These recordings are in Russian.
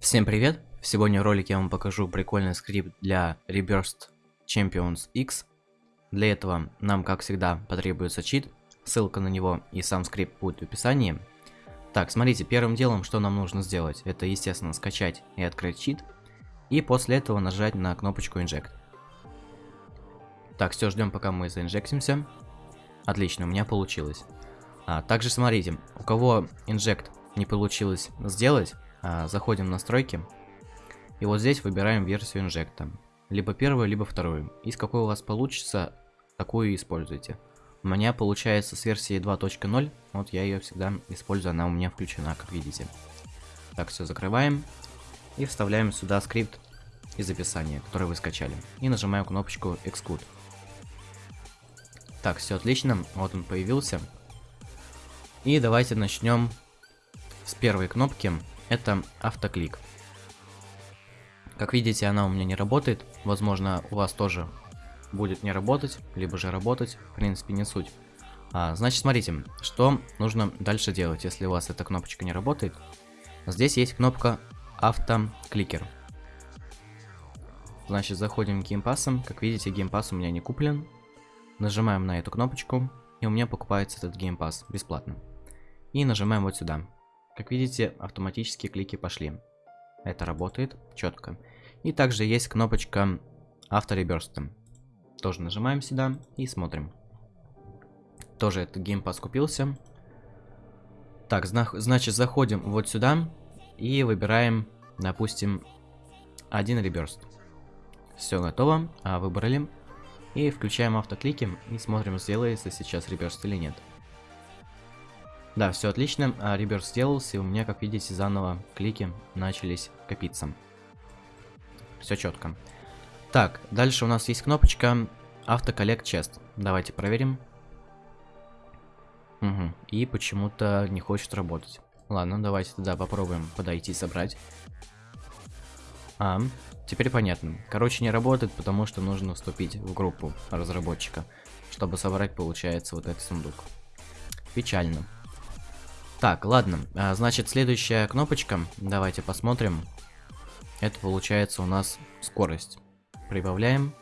Всем привет! Сегодня в ролике я вам покажу прикольный скрипт для Reburst Champions X. Для этого нам, как всегда, потребуется чит. Ссылка на него и сам скрипт будет в описании. Так, смотрите, первым делом, что нам нужно сделать, это, естественно, скачать и открыть чит. И после этого нажать на кнопочку Inject. Так, все, ждем, пока мы заинжектимся. Отлично, у меня получилось. А, также смотрите, у кого Inject не получилось сделать, заходим в настройки. И вот здесь выбираем версию инжекта. Либо первую, либо вторую. Из какой у вас получится, такую используйте. У меня получается с версии 2.0. Вот я ее всегда использую, она у меня включена, как видите. Так, все закрываем. И вставляем сюда скрипт из описания, который вы скачали. И нажимаем кнопочку Exclude. Так, все отлично. Вот он появился. И давайте начнем с первой кнопки это автоклик. Как видите, она у меня не работает. Возможно, у вас тоже будет не работать, либо же работать. В принципе, не суть. А, значит, смотрите, что нужно дальше делать, если у вас эта кнопочка не работает. Здесь есть кнопка автокликер. Значит, заходим в геймпассом. Как видите, геймпасс у меня не куплен. Нажимаем на эту кнопочку, и у меня покупается этот gamepass бесплатно. И нажимаем вот сюда. Как видите, автоматические клики пошли. Это работает четко. И также есть кнопочка авто rebirth а. Тоже нажимаем сюда и смотрим. Тоже этот gamepass купился. Так, значит, заходим вот сюда и выбираем, допустим, один rebirth. Все готово, а выбрали. И включаем автоклики и смотрим, сделается сейчас реберст или нет. Да, все отлично. А, Реберс сделался, и у меня, как видите, заново клики начались копиться. Все четко. Так, дальше у нас есть кнопочка автоколлект чест. Давайте проверим. Угу. И почему-то не хочет работать. Ладно, давайте тогда попробуем подойти и собрать. А, теперь понятно. Короче, не работает, потому что нужно вступить в группу разработчика, чтобы собрать, получается, вот этот сундук. Печально. Так, ладно. А, значит, следующая кнопочка. Давайте посмотрим. Это получается у нас скорость. Прибавляем.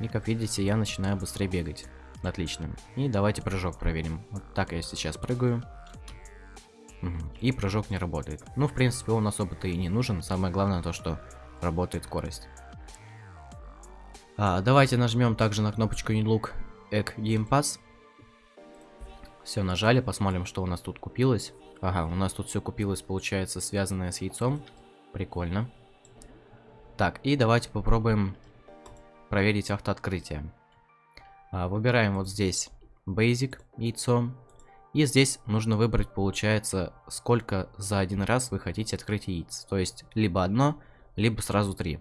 И как видите, я начинаю быстрее бегать. Отлично. И давайте прыжок проверим. Вот так я сейчас прыгаю. И прыжок не работает. Ну, в принципе, он особо-то и не нужен. Самое главное то, что работает скорость. А, давайте нажмем также на кнопочку New Look Egg Game Pass. Все, нажали, посмотрим, что у нас тут купилось. Ага, у нас тут все купилось, получается, связанное с яйцом. Прикольно. Так, и давайте попробуем проверить автооткрытие. А, выбираем вот здесь Basic, яйцо. И здесь нужно выбрать, получается, сколько за один раз вы хотите открыть яиц. То есть, либо одно, либо сразу три.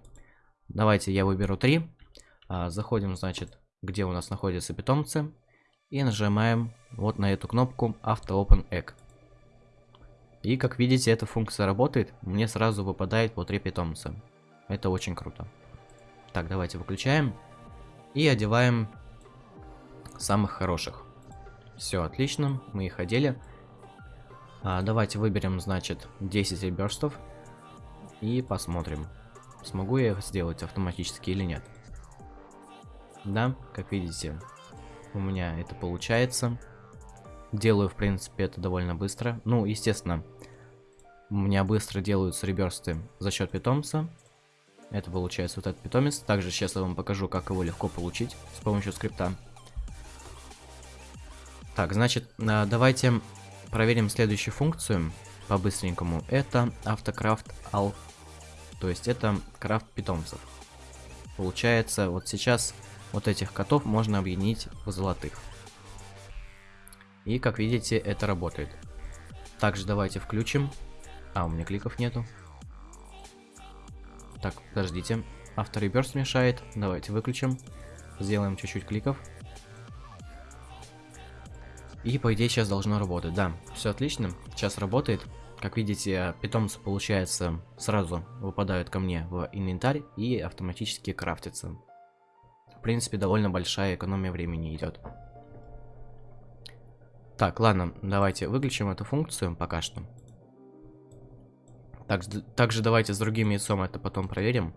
Давайте я выберу три. А, заходим, значит, где у нас находятся питомцы. И нажимаем вот на эту кнопку Auto Open Egg. И как видите, эта функция работает. Мне сразу выпадает по 3 питомца. Это очень круто. Так, давайте выключаем. И одеваем самых хороших. Все, отлично. Мы их одели. А, давайте выберем, значит, 10 реберстов. И посмотрим, смогу я их сделать автоматически или нет. Да, как видите, у меня это получается. Делаю, в принципе, это довольно быстро. Ну, естественно, у меня быстро делаются реберсты за счет питомца. Это получается вот этот питомец. Также сейчас я вам покажу, как его легко получить с помощью скрипта. Так, значит, а, давайте проверим следующую функцию по-быстренькому. Это автокрафт ал. То есть это крафт питомцев. Получается, вот сейчас вот этих котов можно объединить в золотых. И как видите, это работает. Также давайте включим. А, у меня кликов нету. Так, подождите. Автореберс мешает. Давайте выключим. Сделаем чуть-чуть кликов. И по идее сейчас должно работать. Да, все отлично. Сейчас работает. Как видите, питомцы, получается, сразу выпадают ко мне в инвентарь и автоматически крафтятся. В принципе, довольно большая экономия времени идет. Так, ладно, давайте выключим эту функцию пока что. Так, также давайте с другим яйцом это потом проверим.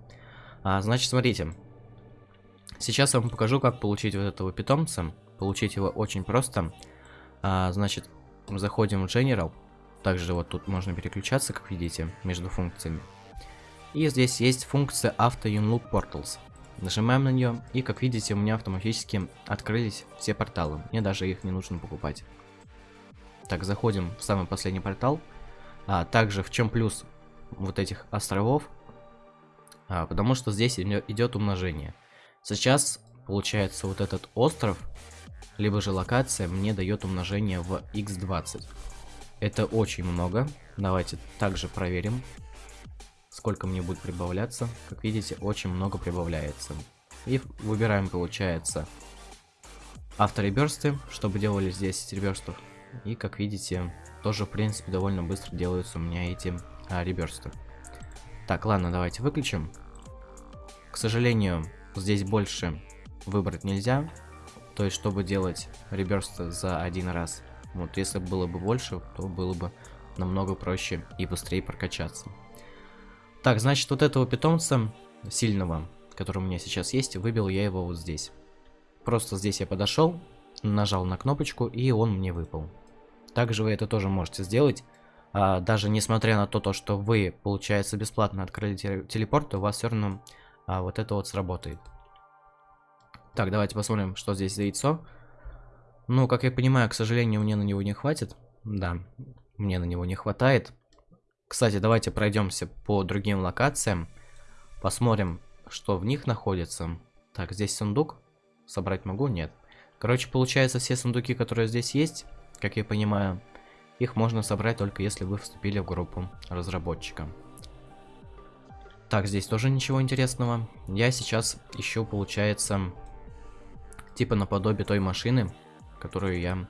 А, значит, смотрите. Сейчас я вам покажу, как получить вот этого питомца. Получить его очень просто. А, значит, заходим в General. Также вот тут можно переключаться, как видите, между функциями. И здесь есть функция Auto Unlock Portals. Нажимаем на нее, и как видите, у меня автоматически открылись все порталы. Мне даже их не нужно покупать. Так, заходим в самый последний портал. А также в чем плюс вот этих островов? А, потому что здесь идет умножение. Сейчас, получается, вот этот остров, либо же локация, мне дает умножение в x20. Это очень много. Давайте также проверим, сколько мне будет прибавляться. Как видите, очень много прибавляется. И выбираем, получается, автореберсты, чтобы делали 10 реберстов. И, как видите, тоже, в принципе, довольно быстро делаются у меня эти а, реберсты. Так, ладно, давайте выключим. К сожалению, здесь больше выбрать нельзя. То есть, чтобы делать реберсты за один раз. Вот, если было бы больше, то было бы намного проще и быстрее прокачаться. Так, значит, вот этого питомца сильного, который у меня сейчас есть, выбил я его вот здесь. Просто здесь я подошел, нажал на кнопочку, и он мне выпал. Также вы это тоже можете сделать. А, даже несмотря на то, то, что вы, получается, бесплатно открыли телепорт, у вас все равно а, вот это вот сработает. Так, давайте посмотрим, что здесь за яйцо. Ну, как я понимаю, к сожалению, мне на него не хватит. Да, мне на него не хватает. Кстати, давайте пройдемся по другим локациям. Посмотрим, что в них находится. Так, здесь сундук. Собрать могу? Нет. Короче, получается, все сундуки, которые здесь есть, как я понимаю, их можно собрать только если вы вступили в группу разработчика. Так, здесь тоже ничего интересного. Я сейчас ищу, получается, типа наподобие той машины, которую я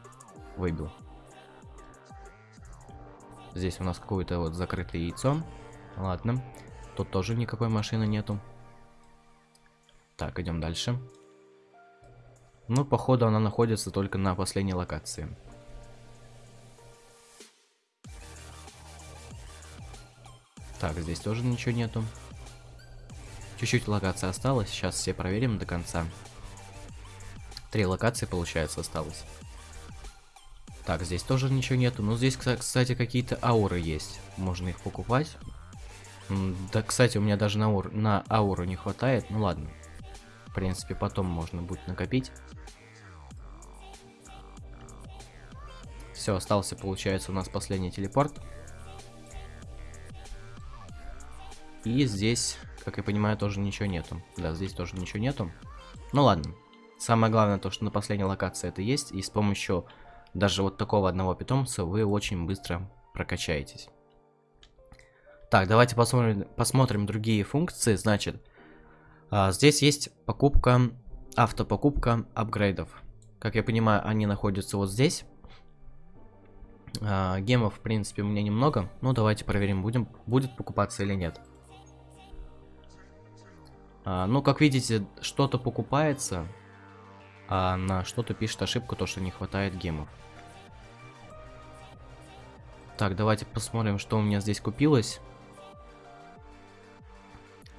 выбил. Здесь у нас какое-то вот закрытое яйцо. Ладно. Тут тоже никакой машины нету. Так, идем дальше. Ну, походу, она находится только на последней локации. Так, здесь тоже ничего нету. Чуть-чуть локация осталось. Сейчас все проверим до конца. Три локации, получается, осталось. Так, здесь тоже ничего нету. Но здесь, кстати, какие-то ауры есть. Можно их покупать. Да, кстати, у меня даже на, аур, на ауру не хватает. Ну ладно. В принципе, потом можно будет накопить. Все, остался, получается, у нас последний телепорт. И здесь, как я понимаю, тоже ничего нету. Да, здесь тоже ничего нету. Ну ладно. Самое главное то, что на последней локации это есть. И с помощью даже вот такого одного питомца вы очень быстро прокачаетесь. Так, давайте посмотрим, посмотрим другие функции. Значит, а, здесь есть покупка, автопокупка апгрейдов. Как я понимаю, они находятся вот здесь. А, гемов, в принципе, у меня немного. Ну, давайте проверим, будем, будет покупаться или нет. А, ну, как видите, что-то покупается, а на что-то пишет ошибку, то, что не хватает гемов. Так, давайте посмотрим, что у меня здесь купилось.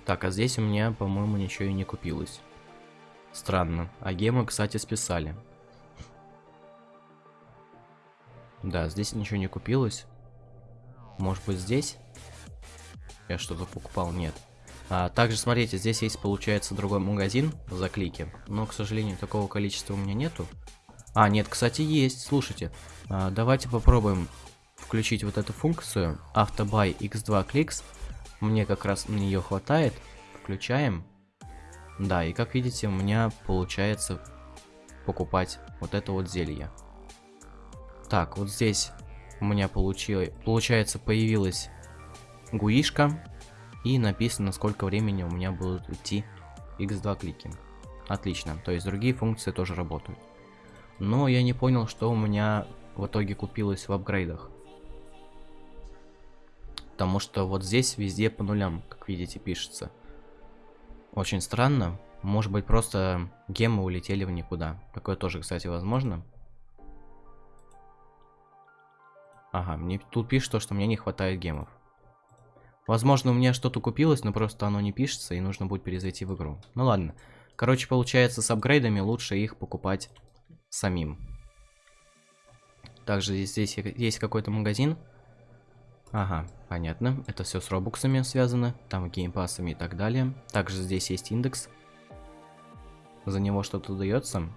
Так, а здесь у меня, по-моему, ничего и не купилось. Странно. А гемы, кстати, списали. Да, здесь ничего не купилось. Может быть, здесь? Я что-то покупал? Нет. А, также, смотрите, здесь есть, получается, другой магазин за клики. Но, к сожалению, такого количества у меня нету. А, нет, кстати, есть. Слушайте, а, давайте попробуем включить вот эту функцию. Автобай x2 clicks. Мне как раз на нее хватает. Включаем. Да, и как видите, у меня получается покупать вот это вот зелье. Так, вот здесь у меня получилось, получается появилась гуишка и написано, сколько времени у меня будут идти x2 клики. Отлично, то есть другие функции тоже работают. Но я не понял, что у меня в итоге купилось в апгрейдах. Потому что вот здесь везде по нулям, как видите, пишется. Очень странно. Может быть, просто гемы улетели в никуда. Такое тоже, кстати, возможно. Ага, мне тут пишет, что мне не хватает гемов. Возможно, у меня что-то купилось, но просто оно не пишется, и нужно будет перезайти в игру. Ну ладно. Короче, получается, с апгрейдами лучше их покупать самим. Также здесь есть какой-то магазин. Ага, понятно. Это все с робуксами связано. Там геймпасами и так далее. Также здесь есть индекс. За него что-то дается.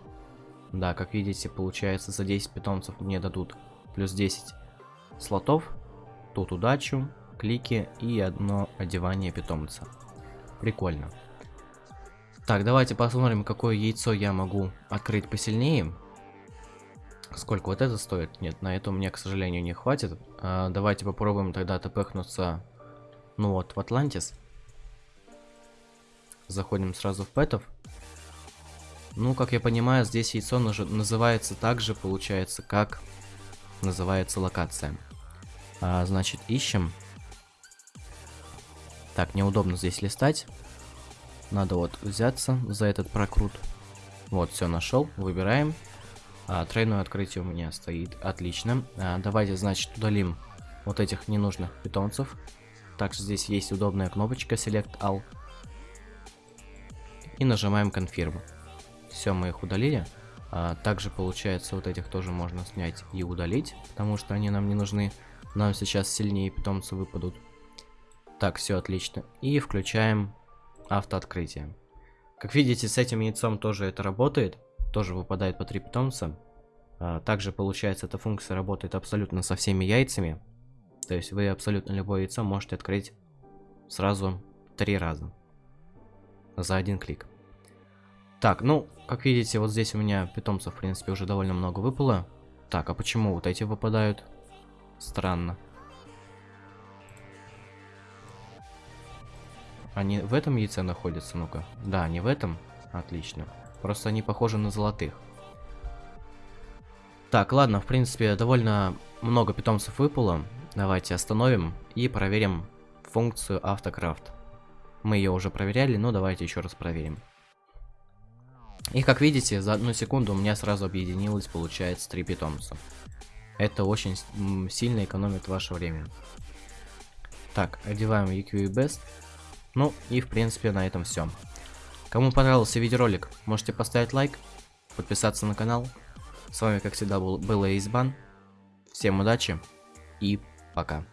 Да, как видите, получается, за 10 питомцев мне дадут плюс 10 слотов. Тут удачу, клики и одно одевание питомца. Прикольно. Так, давайте посмотрим, какое яйцо я могу открыть посильнее. Сколько вот это стоит? Нет, на это меня, к сожалению, не хватит. А, давайте попробуем тогда тпхнуться, ну вот, в Атлантис. Заходим сразу в пэтов. Ну, как я понимаю, здесь яйцо называется так же, получается, как называется локация. А, значит, ищем. Так, неудобно здесь листать. Надо вот взяться за этот прокрут. Вот, все нашел. Выбираем. А, тройное открытие у меня стоит. Отлично. А, давайте, значит, удалим вот этих ненужных питомцев. Также здесь есть удобная кнопочка Select All. И нажимаем Confirm. Все, мы их удалили. А, также, получается, вот этих тоже можно снять и удалить, потому что они нам не нужны. Нам сейчас сильнее питомцы выпадут. Так, все отлично. И включаем автооткрытие. Как видите, с этим яйцом тоже это работает тоже выпадает по 3 питомца. А, также получается эта функция работает абсолютно со всеми яйцами. То есть вы абсолютно любое яйцо можете открыть сразу три раза. За один клик. Так, ну, как видите, вот здесь у меня питомцев, в принципе, уже довольно много выпало. Так, а почему вот эти выпадают? Странно. Они в этом яйце находятся, ну-ка. Да, они в этом. Отлично. Просто они похожи на золотых. Так, ладно, в принципе, довольно много питомцев выпало. Давайте остановим и проверим функцию автокрафт. Мы ее уже проверяли, но давайте еще раз проверим. И как видите, за одну секунду у меня сразу объединилось, получается, три питомца. Это очень сильно экономит ваше время. Так, одеваем EQ и Best. Ну и в принципе на этом все. Кому понравился видеоролик, можете поставить лайк, подписаться на канал. С вами, как всегда, был, был Эйсбан. Всем удачи и пока.